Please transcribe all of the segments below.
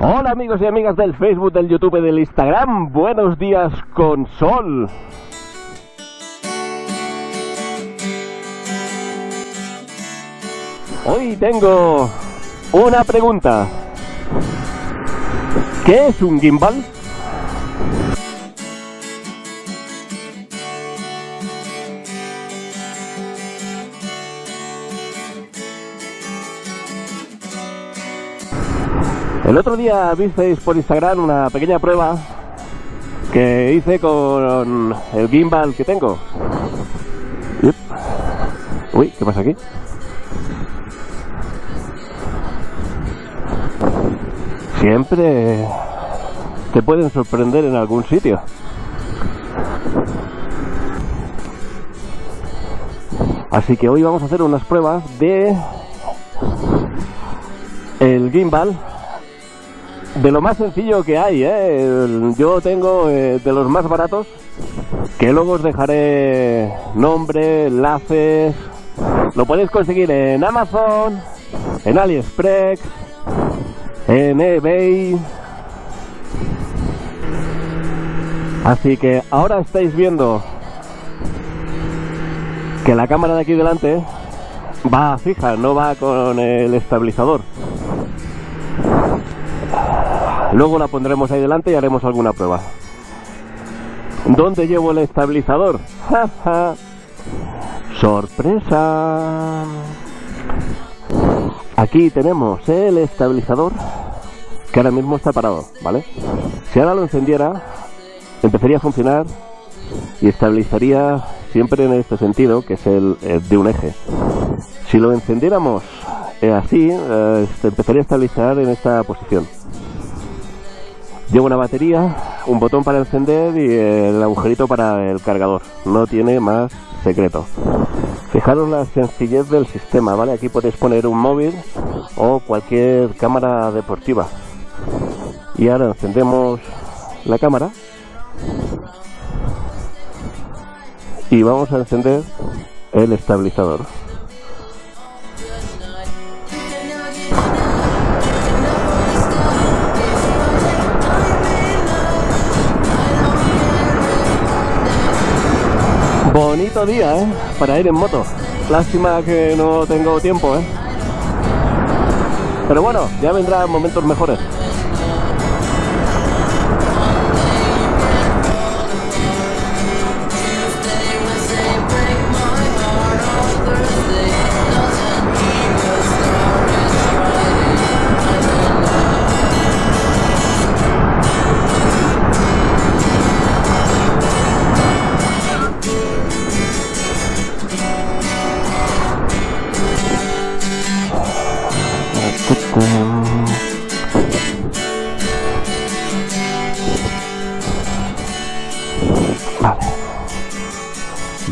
Hola amigos y amigas del Facebook, del YouTube del Instagram. Buenos días con sol. Hoy tengo una pregunta. ¿Qué es un gimbal? El otro día visteis por Instagram una pequeña prueba que hice con el gimbal que tengo. Uy, ¿qué pasa aquí? Siempre te pueden sorprender en algún sitio. Así que hoy vamos a hacer unas pruebas de el gimbal de lo más sencillo que hay, ¿eh? yo tengo eh, de los más baratos, que luego os dejaré nombre, enlaces, lo podéis conseguir en Amazon, en AliExpress, en eBay. Así que ahora estáis viendo que la cámara de aquí delante va fija, no va con el estabilizador. Luego la pondremos ahí delante y haremos alguna prueba. ¿Dónde llevo el estabilizador? ¡Sorpresa! Aquí tenemos el estabilizador que ahora mismo está parado, ¿vale? Si ahora lo encendiera, empezaría a funcionar y estabilizaría siempre en este sentido, que es el, de un eje. Si lo encendiéramos eh, así, eh, empezaría a estabilizar en esta posición. Lleva una batería, un botón para encender y el agujerito para el cargador. No tiene más secreto. Fijaros la sencillez del sistema, ¿vale? Aquí podéis poner un móvil o cualquier cámara deportiva. Y ahora encendemos la cámara. Y vamos a encender el estabilizador. Bonito día, ¿eh? Para ir en moto. Lástima que no tengo tiempo, ¿eh? Pero bueno, ya vendrán momentos mejores.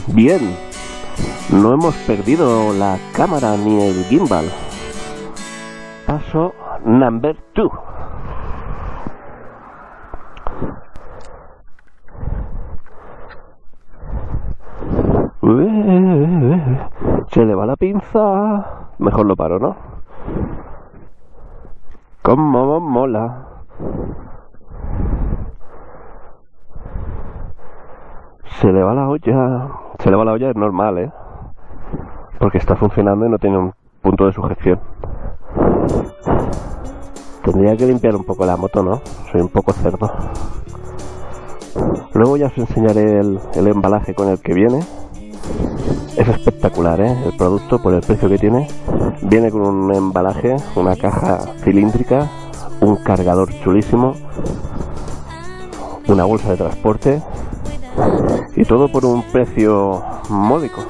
Bien, no hemos perdido la cámara ni el gimbal. Paso number two. Se le va la pinza. Mejor lo paro, ¿no? Como mola. Se le va la olla. Se le va la olla, es normal, ¿eh? Porque está funcionando y no tiene un punto de sujeción. Tendría que limpiar un poco la moto, ¿no? Soy un poco cerdo. Luego ya os enseñaré el, el embalaje con el que viene. Es espectacular, ¿eh? El producto, por el precio que tiene, viene con un embalaje, una caja cilíndrica, un cargador chulísimo, una bolsa de transporte y todo por un precio módico.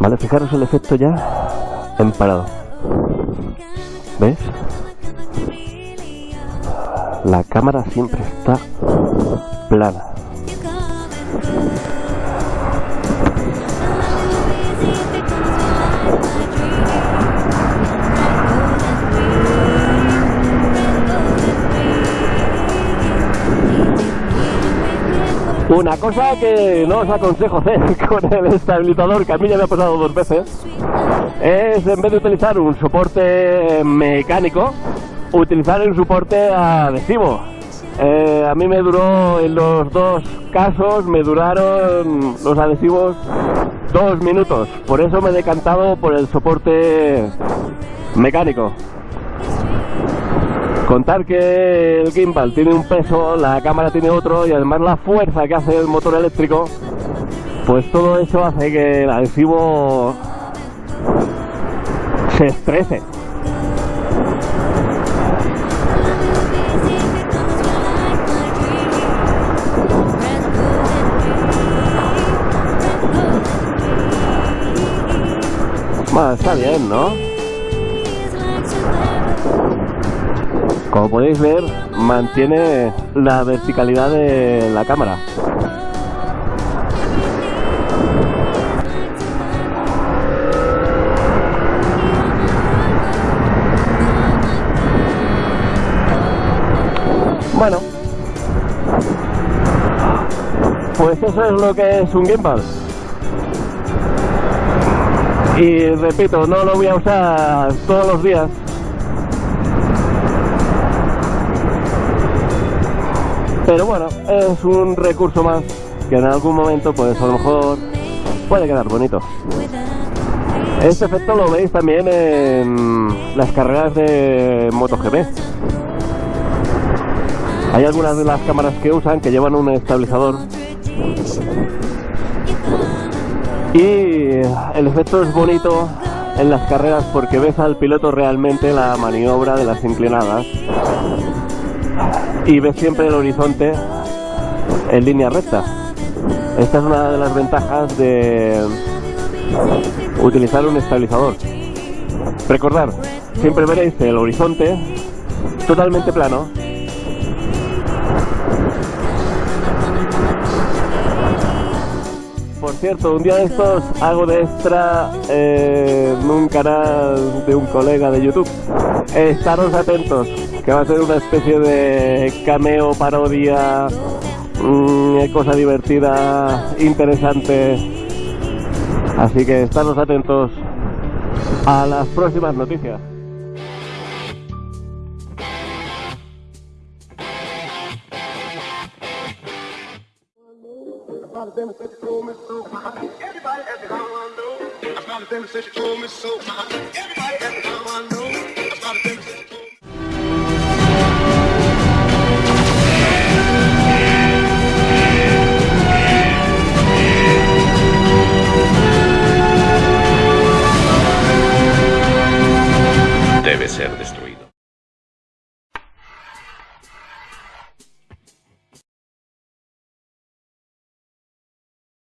Vale, fijaros el efecto ya en parado. ¿Ves? La cámara siempre está plana. Una cosa que no os aconsejo hacer con el estabilizador, que a mí ya me ha pasado dos veces, es en vez de utilizar un soporte mecánico, utilizar el soporte adhesivo. Eh, a mí me duró, en los dos casos, me duraron los adhesivos dos minutos. Por eso me he decantado por el soporte mecánico. Contar que el gimbal tiene un peso, la cámara tiene otro y además la fuerza que hace el motor eléctrico, pues todo eso hace que el adhesivo se estrese. Bueno, está bien, ¿no? Como podéis ver, mantiene la verticalidad de la cámara. Bueno, pues eso es lo que es un gimbal. Y repito, no lo voy a usar todos los días. Pero bueno, es un recurso más que en algún momento pues a lo mejor puede quedar bonito. Este efecto lo veis también en las carreras de MotoGP. Hay algunas de las cámaras que usan que llevan un estabilizador y el efecto es bonito en las carreras porque ves al piloto realmente la maniobra de las inclinadas y ves siempre el horizonte en línea recta. Esta es una de las ventajas de utilizar un estabilizador. Recordar, siempre veréis el horizonte totalmente plano Por cierto, un día de estos hago de extra eh, en un canal de un colega de YouTube. estaros atentos, que va a ser una especie de cameo, parodia, mm, cosa divertida, interesante. Así que estaros atentos a las próximas noticias.